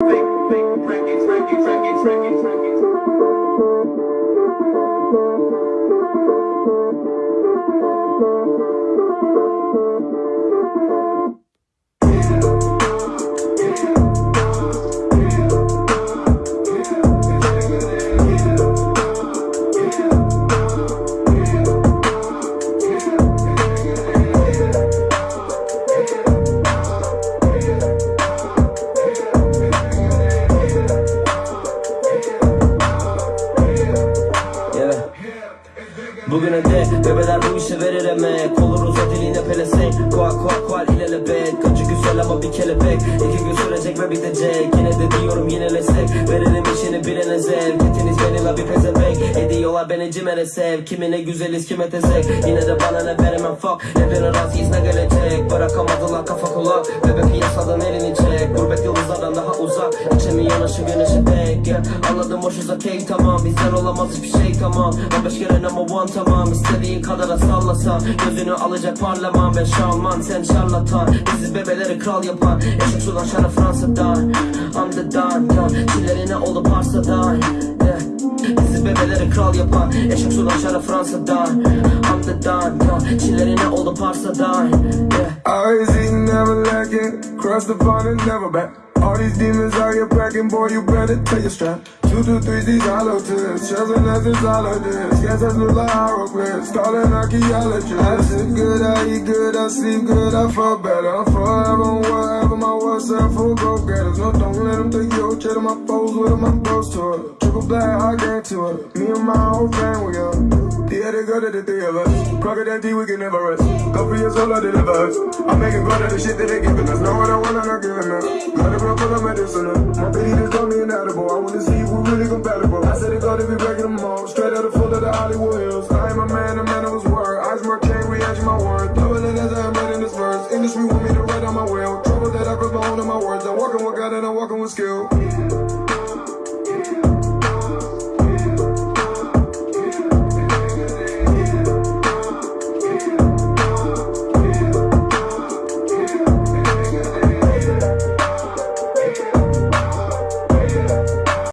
Yeah. Bugüne de bebeler bu işe verir emek Olur uzat eline pelesenk. Kuak kuak kual ilelebet Kaçı güzel ama bir kelebek. İki gün sürecek ve bitecek. Yine de diyorum yinelesek Verelim işini birine zevk. Etiniz benimle bir pezevenk. Ediyorlar beni cimere sev Kimine güzeliz kime tezek. Yine de bana ne veremem fuck. Hepine razıyız ne gelecek? Bırakamadılar kafa kulak. Bebe piyasadan elini çek. Gurbet yıldızlardan daha uzak. İçemi yanaşı güneşe dek yeah. Anladım hoş uzak hey tamam. Bizden olamaz hiçbir şey tamam. 15 kere number one tamam İstediğin kadar sallasa Gözünü alacak parlaman Ben şalman sen şarlatan Bizi bebeleri kral yapar Eşik sudan şara Fransa'dan Underdone yeah. Çillerine oldu Parsa'dan yeah. Bizi bebeleri kral yapar Eşik sudan şara Fransa'dan Underdone yeah. Çillerine oldu Parsa'dan yeah. Always eating, never lacking. Cross the pond and never back. All these demons out here packing, boy, you better take your strap. Two, two, threes, these hollow tips. Shells and all of this. Guess that's look like hieroglyphs. Calling archaeologists. I sit good, I eat good, I sleep good, I fall better. I'm forever, whatever my WhatsApp for go getters. No, don't let them take your cheddar, my foes with I'm close to it. Triple black, I guarantee it. Me and my whole gang, we up. Go to the three of us. We can never rest. Couple years old, I deliver us. I'm making fun of the shit that they giving us. Know what I want, I'm not giving up. Got a full of medicinal. My baby just told me inedible. I wanna see if we're really compatible. I said it got to be breaking them all. Straight out of full of the Hollywood hills. I am a man, a man of his word. Eyes my chain, reaction my word. Double it as I am writing this verse. Industry want me to write on my will. Trouble that I put my own in my words. I'm walking with God and I'm walking with skill.